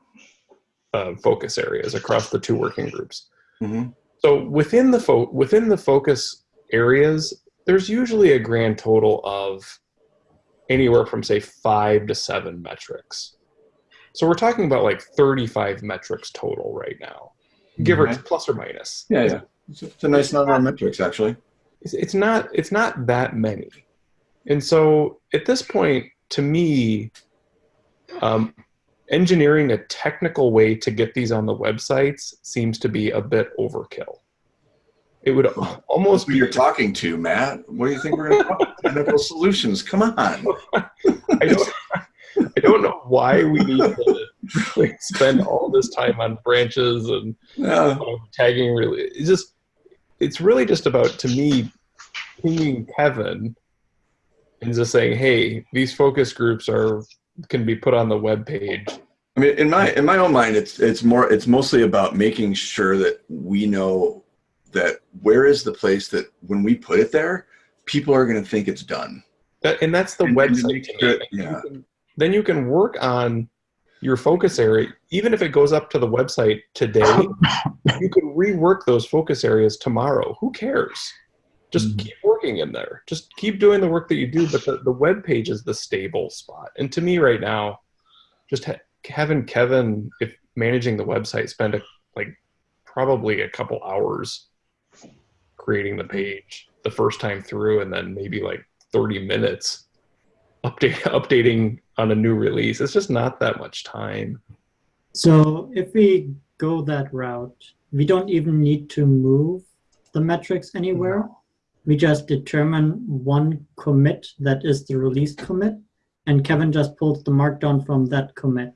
uh, focus areas across the two working groups. hmm So within the fo- within the focus areas, there's usually a grand total of anywhere from say five to seven metrics. So we're talking about like 35 metrics total right now, give or plus or minus. Yeah, yeah. It's a, it's a nice number of metrics, actually. It's, it's not it's not that many, and so at this point, to me, um, engineering a technical way to get these on the websites seems to be a bit overkill. It would almost be you're talking to, Matt? What do you think we're going to talk about? Technical solutions. Come on. I don't, I don't know why we need to really spend all this time on branches and Yeah. um, tagging. Really, it's just it's really just about to me pinging Kevin and just saying, "Hey, these focus groups are can be put on the web page." I mean, in my in my own mind, it's it's more it's mostly about making sure that we know that where is the place that when we put it there, people are going to think it's done. That, and that's the And- website. me. you yeah. can- then you can work on your focus area, even if it goes up to the website today. you can rework those focus areas tomorrow. Who cares? Just Mm-hmm. Mhm. keep working in there. Just keep doing the work that you do. But the, the web page is the stable spot. And to me, right now, just ha- having Kevin, if managing the website, spend a, like probably a couple hours creating the page the first time through, and then maybe like 30 minutes update updating on a new release. It's just not that much time. So if we go that route, we don't even need to move the metrics anywhere. We just determine one commit that is the release commit, and Kevin just pulls the markdown from that commit,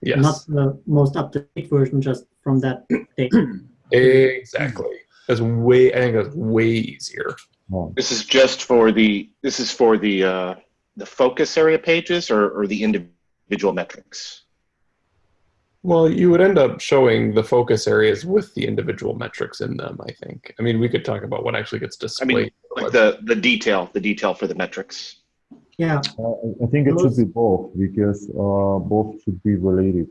Yes, not the most up-to-date version, just from that date. exactly. That's way. I think that's way easier. Oh, This is just for the, this is for the, uh, the focus area pages or, or the individual metrics? Well, you would end up showing the focus areas with the individual metrics in them. I think. I mean, we could talk about what actually gets displayed. I mean, like the, the detail, the detail for the metrics. Yeah, Uh, I think it should be both because uh, both should be related.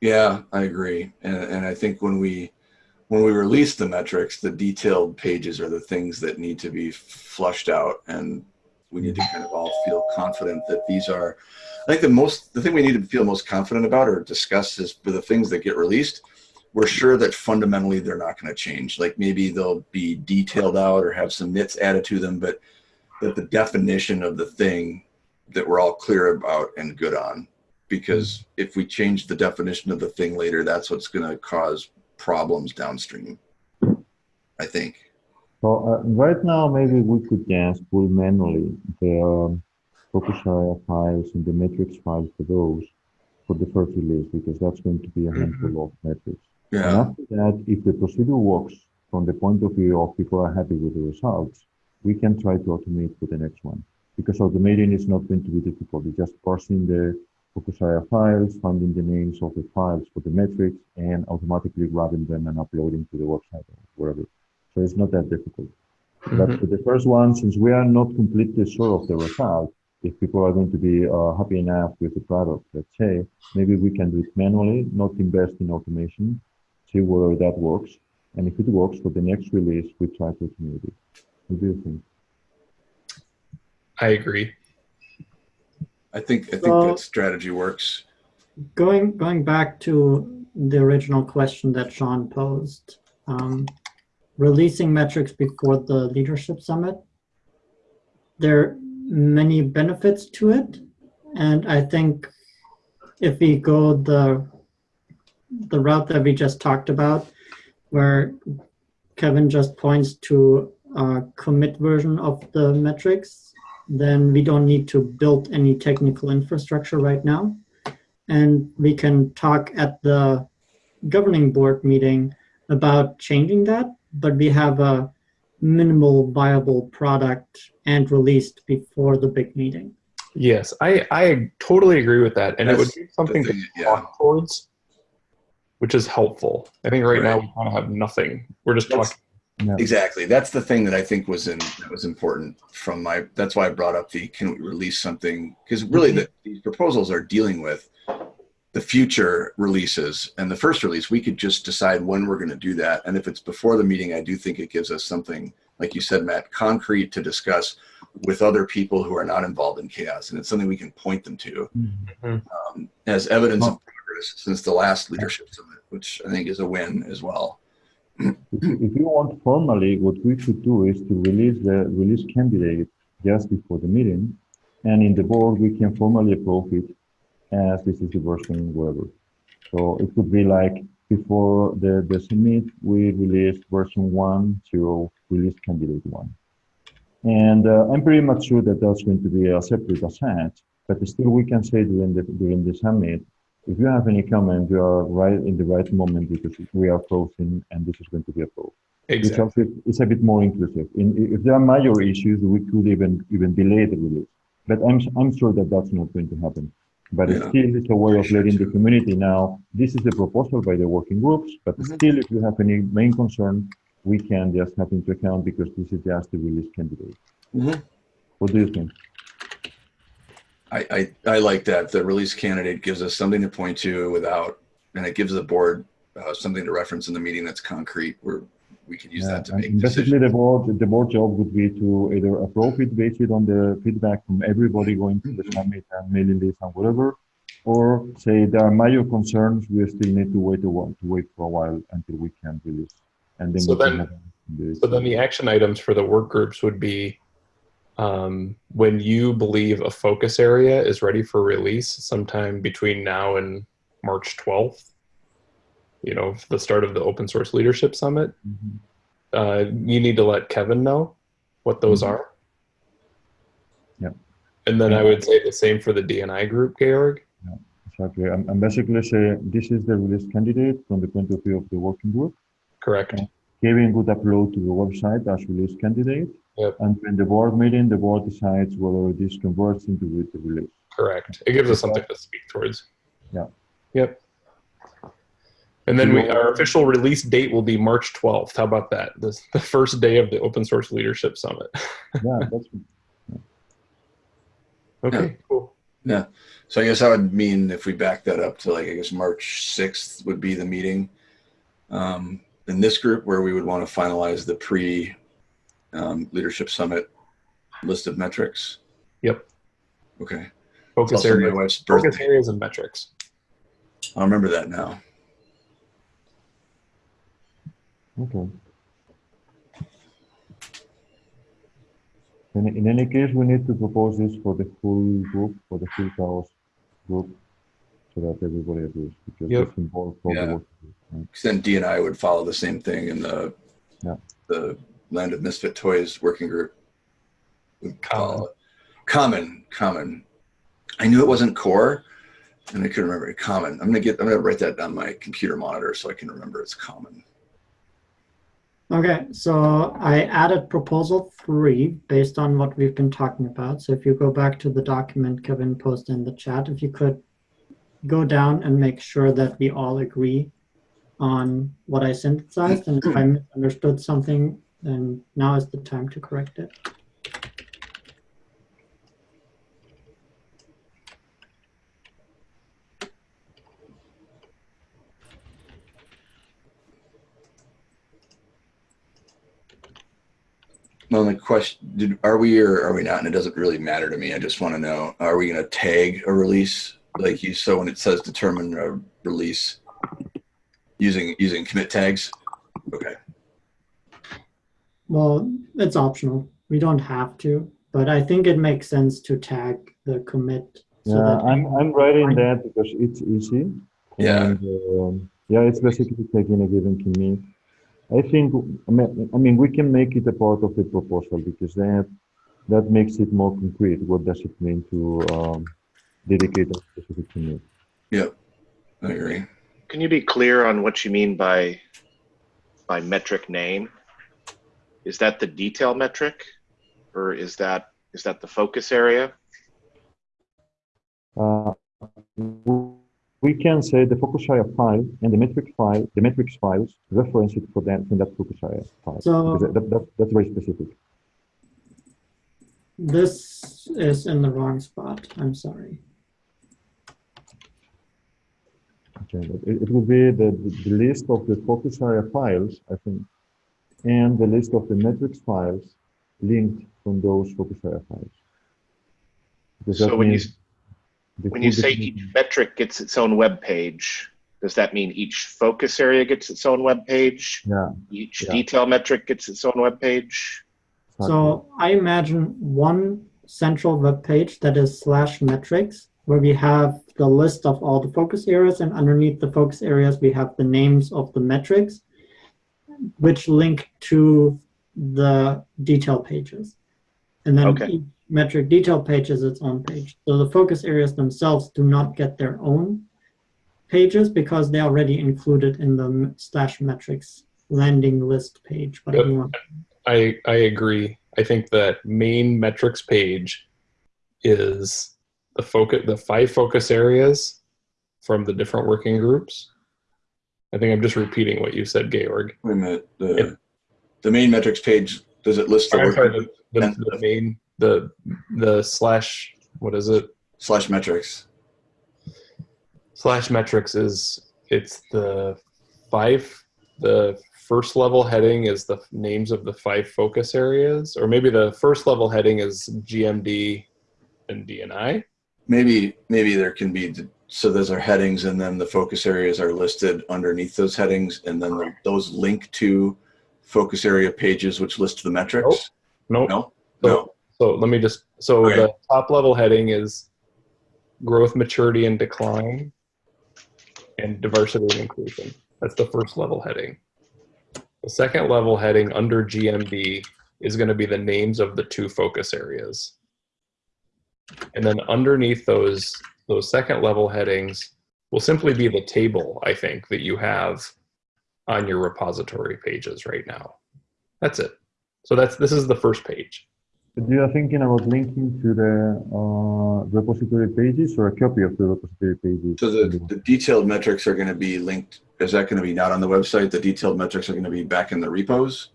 Yeah, I agree, and and I think when we when we release the metrics, the detailed pages are the things that need to be flushed out, and we need to kind of all feel confident that these are. I think the most the thing we need to feel most confident about or discuss is for the things that get released. We're sure that fundamentally they're not going to change. Like maybe they'll be detailed out or have some nits added to them, but that the definition of the thing that we're all clear about and good on because if we change the definition of the thing later, that's what's going to cause problems downstream. I think. So uh, right now, maybe we could just pull manually the um, focus area files and the metrics files for those for the first release because that's going to be a handful of metrics. And Yeah. after that, if the procedure works from the point of view of people are happy with the results, we can try to automate for the next one. Because automating is not going to be difficult. It's just parsing the focus area files, finding the names of the files for the metrics, and automatically grabbing them and uploading to the website or wherever. So it's not that difficult. But for the first one, since we are not completely sure of the result, if people are going to be uh, happy enough with the product, let's say, maybe we can do it manually, not invest in automation, see whether that works. And if it works for the next release, we try to automate it. What do you think? I agree. I think I think So- that strategy works. going going back to the original question that Sean posed, um, releasing metrics before the leadership summit, there are many benefits to it, and I think if we go the the route that we just talked about, where Kevin just points to a commit version of the metrics, then we don't need to build any technical infrastructure right now and we can talk at the governing board meeting about changing that, but we have a minimal viable product and released before the big meeting. Yes, I, I totally agree with that. And it would be something thing, to yeah. talk towards, which is helpful. I think right, now we kind of have nothing. We're just That's- talking. Exactly. That's the thing that I think was in that was important from my. That's why I brought up the can we release something because really the, these proposals are dealing with the future releases and the first release. We could just decide when we're going to do that, and if it's before the meeting, I do think it gives us something like you said, Matt, concrete to discuss with other people who are not involved in CHAOSS, and it's something we can point them to um, as evidence of progress since the last leadership summit, which I think is a win as well. If, you want formally, what we should do is to release the release candidate just before the meeting, and in the board we can formally approve it as this is the version whatever. So it could be like before the, the summit, we released version one zero, release candidate one. And uh, I'm pretty much sure that that's going to be a separate asset, but still we can say during the during the summit, if you have any comment, you are right in the right moment because we are closing and this is going to be approved. Exactly. also is a bit more inclusive. In, if there are major issues, we could even even delay the release. But I'm I'm sure that that's not going to happen. But it's Yeah. still it's a way of letting the community know this is the proposal by the working groups. But Mhm. still, if you have any main concern, we can just have into account because this is just the release candidate. Mhm. What do you think? I, I, I like that. The release candidate gives us something to point to without, and it gives the board uh, something to reference in the meeting that's concrete where we can use Yeah, that to and make basically, the board the board job would be to either approve it based on the feedback from everybody going to the summit and mailing list and whatever, or say there are major concerns. We still need to wait a while to wait for a while until we can release, and then So we can then- have the- So then the action items for the work groups would be um, when you believe a focus area is ready for release sometime between now and March 12th, you know, the start of the open source leadership summit, Mhm. uh, you need to let Kevin know what those Mhm. are. Yep. And then I would say the same for the DNI group, Georg. Yeah, Exactly. I'm, I'm basically saying this is the release candidate from the point of view of the working group. Correct. Kevin would upload to the website as release candidate. Yep. And when the board meeting, the board decides whether this converts into the release. Correct. It gives us something to speak towards. Yeah. Yep. And then we, our official release date will be March 12th. How about that? This the first day of the Open Source Leadership Summit. Yeah, that's Okay, cool. Yeah. So I guess that would mean if we back that up to like, I guess March 6th would be the meeting um, in this group where we would want to finalize the pre um, leadership summit list of metrics. Yep. Okay. Focus also my areas, wife's focus areas and metrics. I'll remember that now. okay. In, in any case, we need to propose this for the full group, for the full CHAOSS group, so that everybody agrees, because Yep. it's involved Yeah. the work. right? then D and I would follow the same thing in the Yeah. the Land of Misfit Toys working group. Common. follow. Common, common. I knew it wasn't core, and I couldn't remember it. Common. I'm gonna get. I'm gonna write that on my computer monitor so I can remember it's common. Okay, so I added proposal three based on what we've been talking about. So if you go back to the document Kevin posted in the chat, if you could go down and make sure that we all agree on what I synthesized, and if I misunderstood something, then now is the time to correct it. My only question: Did are we or are we not? And it doesn't really matter to me. I just want to know: Are we gonna tag a release like you? So when it says determine a release using using commit tags. Okay. Well, it's optional. We don't have to, but I think it makes sense to tag the commit. so Yeah, that- I'm, I'm writing that because it's easy. Yeah. And, um, yeah, it's basically taking a given commit. I think, I mean, I mean, we can make it a part of the proposal because that, that makes it more concrete. What does it mean to um, dedicate a specific commit? Yep. I agree. Can you be clear on what you mean by by metric name? Is that the detail metric, or is that is that the focus area? uh, we can say the focus area file and the metric file, the metrics files, reference it for that from that focus area file. So- Because that, that, that's very specific. This is in the wrong spot. I'm sorry. Okay, but it, it will be the, the, the list of the focus area files, I think, and the list of the metrics files linked from those focus area files. Because So when you, when you say each metric gets its own web page, does that mean each focus area gets its own web page? Yeah. Each Yeah. detail metric gets its own web page? So I imagine one central web page that is slash metrics, where we have the list of all the focus areas, and underneath the focus areas, we have the names of the metrics, which link to the detail pages. And then Okay. each metric detail page is its own page. So the focus areas themselves do not get their own pages because they're already included in the slash metrics landing list page. You want. I I agree. I think that main metrics page is the focus the five focus areas from the different working groups. I think I'm just repeating what you said, Georg. Wait a minute. The, Yep. the main metrics page, does it list the I'm sorry, the, the, the main the the slash what is it? slash metrics? Slash metrics is it's the five the first level heading is the names of the five focus areas, or maybe the first level heading is GMD and DNI. Maybe maybe there can be so those are headings, and then the focus areas are listed underneath those headings, and then the, those link to focus area pages which list the metrics. Nope. No, So, no. so let me just so Okay. the top level heading is growth, maturity, and decline, and diversity and inclusion. That's the first level heading. The second level heading under GMD is going to be the names of the two focus areas. And then underneath those those second level headings will simply be the table, I think, that you have on your repository pages right now. That's it. So that's this is the first page. But you are thinking about linking to the uh, repository pages or a copy of the repository pages? So the, the detailed metrics are going to be linked. Is that going to be not on the website? The detailed metrics are going to be back in the repos.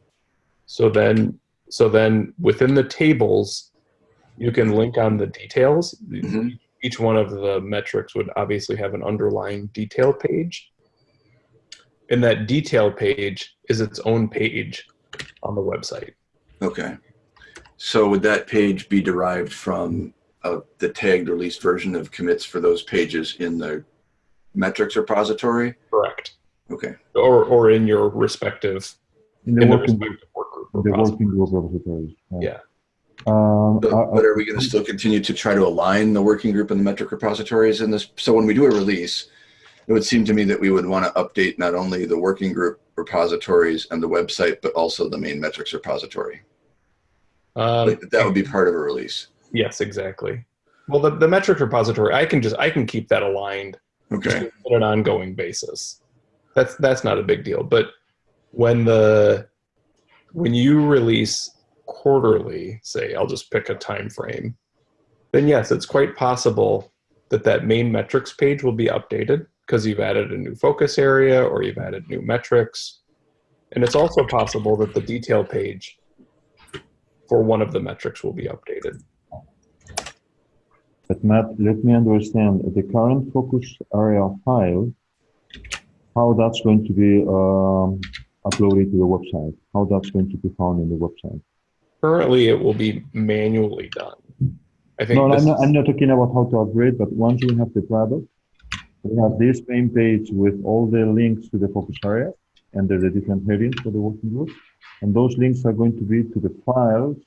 So then, so then within the tables, you can link on the details. Mhm. Each one of the metrics would obviously have an underlying detail page. And that detail page is its own page on the website. Okay. So would that page be derived from uh, the tagged released version of commits for those pages in the metrics repository? Correct. Okay. Or, or in your respective, In the in the working group, respective work group. the repository. working group repositories. Yeah. Um, But, I- I- but are we going to still continue to try to align the working group and the metric repositories in this? So when we do a release, it would seem to me that we would want to update not only the working group repositories and the website, but also the main metrics repository. Um, Like, that would be part of a release. Yes, exactly. Well, the, the metric repository, I can just I can keep that aligned Okay. on an ongoing basis. That's that's not a big deal. But when the when you release quarterly, say I'll just pick a time frame, then yes, it's quite possible that that main metrics page will be updated because you've added a new focus area or you've added new metrics. And it's also possible that the detail page for one of the metrics will be updated. But Matt, let me understand the current focus area file, how that's going to be um, uploaded to the website, how that's going to be found in the website. Currently, it will be manually done. I think No, I'm not, I'm not talking about how to upgrade, but once we have the product, we have this main page with all the links to the focus area and the different headings for the working group. And those links are going to be to the files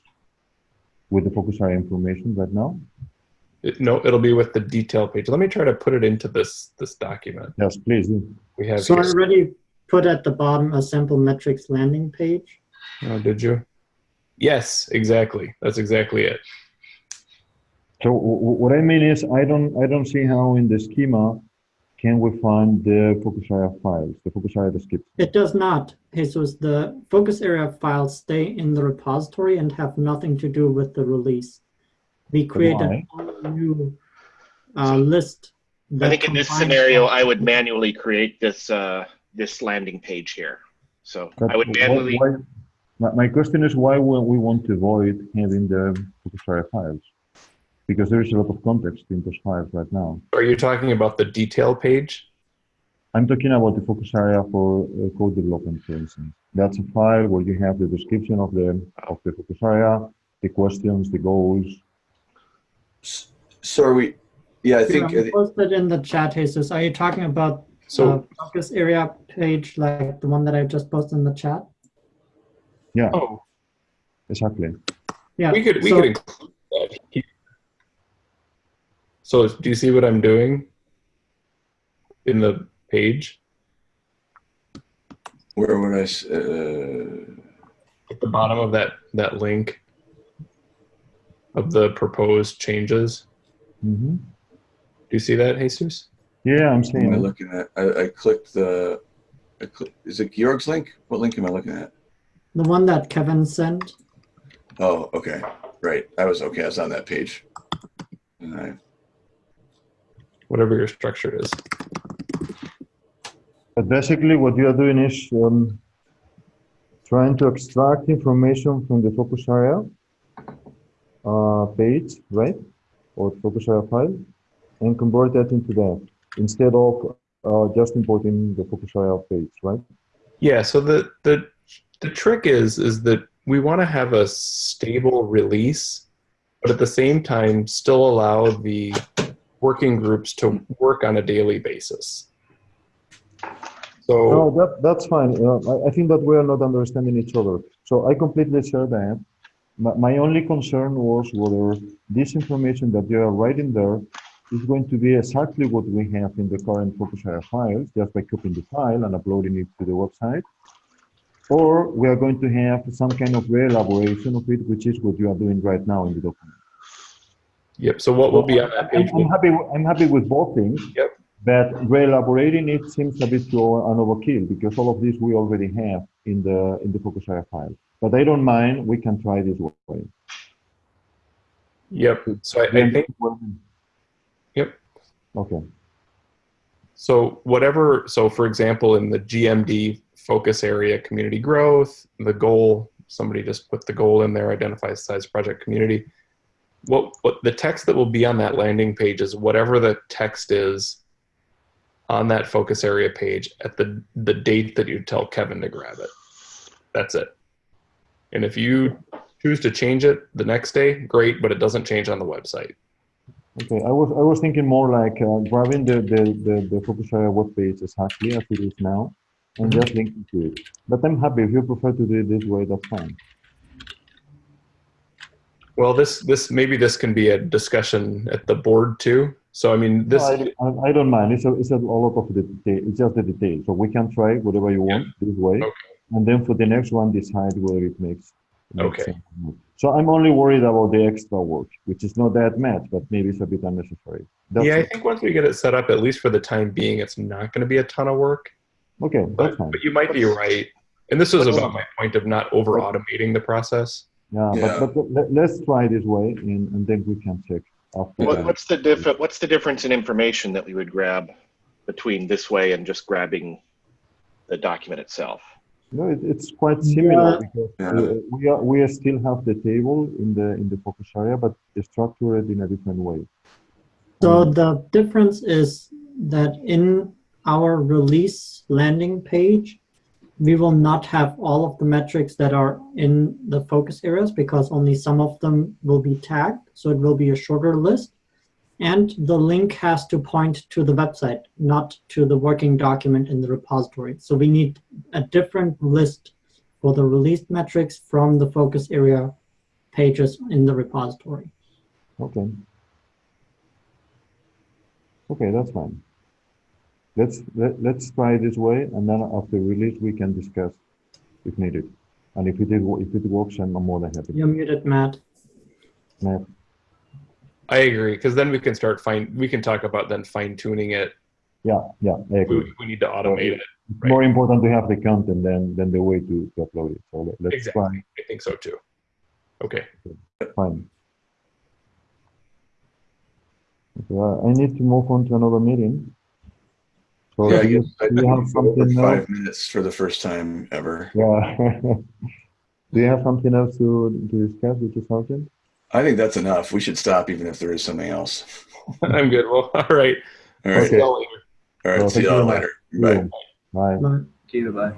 with the focus area information right now. it- no, it'll be with the detail page. Let me try to put it into this this document Yes, please. we have So I already put at the bottom a sample metrics landing page. Oh, did you? Yes, exactly. That's exactly it. So w- w- what I mean is, I don't, I don't see how in the schema can we find the focus area files, the focus area description. It does not. Jesus, the focus area files stay in the repository and have nothing to do with the release. We create a new uh, list. I think in this scenario, I would manually create this, uh, this landing page here. So But I would wh- manually, why- My, my question is why will we want to avoid having the focus area files? Because there is a lot of context in those files right now. Are you talking about the detail page? I'm talking about the focus area for uh, code development, for instance. That's a file where you have the description of the of the focus area, the questions, the goals. S- So are we, yeah, I Here, think, I'm posted in the chat, Jesus. Are you talking about So the focus area page, like the one that I just posted in the chat? Oh, Exactly. Yeah. we could we so- could include that here. So do you see what I'm doing in the page where would I? uh, at the bottom of that that link of the proposed changes? hmm Do you see that, Jesus? Yeah, I'm am. I it. looking at, I, I clicked the, I click, is it Georg's link? What link am I looking at? The one that Kevin sent. Oh, okay, right. I was, okay, I was on that page. And I, Whatever your structure is. But basically, what you are doing is um, trying to extract information from the focus area uh, page, right? Or focus area file, and convert that into that instead of uh, just importing the focus area page, right? Yeah, so the the the trick is is that we want to have a stable release, but at the same time still allow the working groups to work on a daily basis. So No, that, that's fine. Uh, I, I think that we are not understanding each other. So I completely share that. My, my only concern was whether this information that you are writing there is going to be exactly what we have in the current focus area files, just by copying the file and uploading it to the website. Or we are going to have some kind of re-elaboration of it, which is what you are doing right now in the document. yep. So what will be on that I'm. I'm happy. I'm happy with both things. Yep. But re-elaborating it seems a bit to an overkill because all of this we already have in the in the focus area file. But I don't mind. We can try this way. Yep. So I, I think Yep. Okay. So whatever, so for example, in the GMD focus area, community growth, the goal, somebody just put the goal in there, identify size project community. What, what the text that will be on that landing page is whatever the text is on that focus area page at the, the date that you tell Kevin to grab it. That's it. And if you choose to change it the next day, great, but it doesn't change on the website. Okay. I was I was thinking more like uh, grabbing the, the the the focus area web page exactly as it is now, and mm-hmm. just linking to it. But I'm happy if you prefer to do it this way. That's fine. Well, this this maybe this can be a discussion at the board too. So I mean, this No, I, I, don't mind. It's a, it's a lot of the detail. It's just the detail. So we can try whatever you want this way. Okay. And then for the next one, decide whether it makes, makes Okay. sense. So I'm only worried about the extra work, which is not that much, but maybe it's a bit unnecessary. That's yeah, I think once we get it set up, at least for the time being, it's not going to be a ton of work. Okay, that's But, but you might be right. And this was What's- about my point of not over automating the process. Yeah, Yeah. but, but let, let's try this way and, and then we can check after what, what's the diff, what's the difference in information that we would grab between this way and just grabbing the document itself? No, it, it's quite similar Yeah. because Yeah. uh, we are we are still have the table in the in the focus area, but structured in a different way. So the difference is that in our release landing page, we will not have all of the metrics that are in the focus areas because only some of them will be tagged. So it will be a shorter list. And the link has to point to the website, not to the working document in the repository. So we need a different list for the released metrics from the focus area pages in the repository. Okay. Okay, that's fine. Let's let, let's try this way, and then after release we can discuss if needed. And if it is- if it works, I'm more than happy. You're muted, Matt. Matt, I agree because then we can start fine. We can talk about then fine tuning it. Yeah, yeah, I agree. We, we need to automate it. It's more important to have the content than than the way to, to upload it. So let, let's Exactly. I think so too. Okay. try. Fine. Okay, I need to move on to another meeting. So Yeah, I do you, I, I do you have moved over something else? five minutes for the first time ever. Yeah. do you have something else to, to discuss with the sergeant? I think that's enough. We should stop even if there is something else. I'm good. Well, all right. All right. Okay. See y'all later. All right. Well, See y'all later. very Bye. Bye. Bye. See you. Bye.